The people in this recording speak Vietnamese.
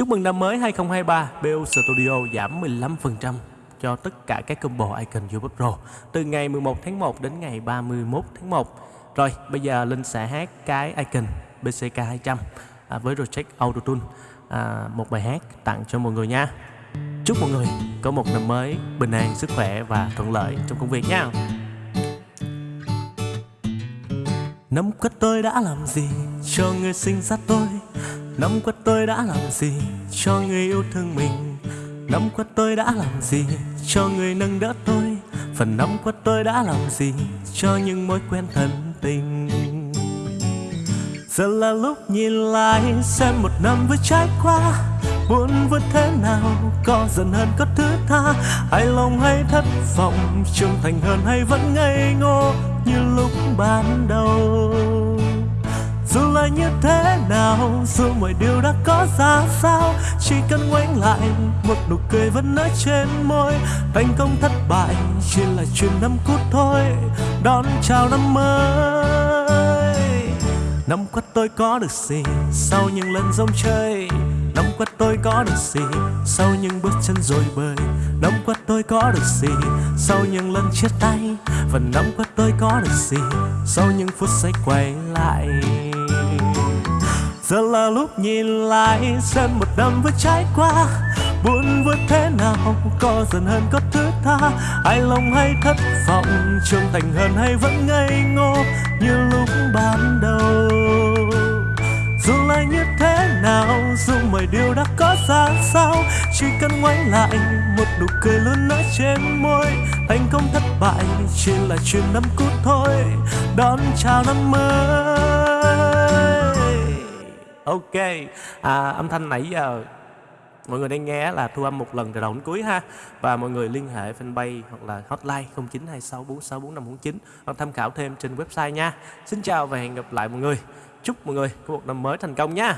Chúc mừng năm mới 2023, BO Studio giảm 15% cho tất cả các combo icon YouTube Pro từ ngày 11 tháng 1 đến ngày 31 tháng 1. Rồi, bây giờ Linh sẽ hát cái icon BCK 200 à, với Project Autotune à, một bài hát tặng cho mọi người nha. Chúc mọi người có một năm mới bình an, sức khỏe và thuận lợi trong công việc nha. Năm qua tôi đã làm gì cho người sinh ra tôi Năm qua tôi đã làm gì cho người yêu thương mình? Năm qua tôi đã làm gì cho người nâng đỡ tôi? Phần năm qua tôi đã làm gì cho những mối quen thân tình? Giờ là lúc nhìn lại xem một năm vừa trải qua, Buồn vượt thế nào, có giận hơn có thứ tha. Hay lòng hay thất vọng, trưởng thành hơn hay vẫn ngây ngô như lúc ban đầu là như thế nào? Dù mọi điều đã có ra sao? Chỉ cần ngoảnh lại một nụ cười vẫn nở trên môi. Thành công thất bại chỉ là chuyện năm cút thôi. Đón chào năm mới. Năm qua tôi có được gì sau những lần rong chơi? Năm qua tôi có được gì sau những bước chân rồi bời? Năm qua tôi có được gì sau những lần chia tay? Và năm qua tôi có được gì sau những phút giây quay lại? Giờ là lúc nhìn lại, xem một năm vừa trải qua. Buồn vui thế nào, có dần hơn có thứ tha. Ai lòng hay thất vọng, trưởng thành hơn hay vẫn ngây ngô. Như lúc ban đầu, dù là như thế nào, dù mọi điều đã có ra sao, chỉ cần ngoảnh lại, một nụ cười luôn nở trên môi. Thành công thất bại chỉ là chuyện năm cũ thôi, đón chào năm mới ok. À, âm thanh nãy giờ mọi người đang nghe là thu âm một lần từ đầu đến cuối ha. Và mọi người liên hệ fanpage hoặc là hotline 0926464549 hoặc tham khảo thêm trên website nha. Xin chào và hẹn gặp lại mọi người. Chúc mọi người có một năm mới thành công nha.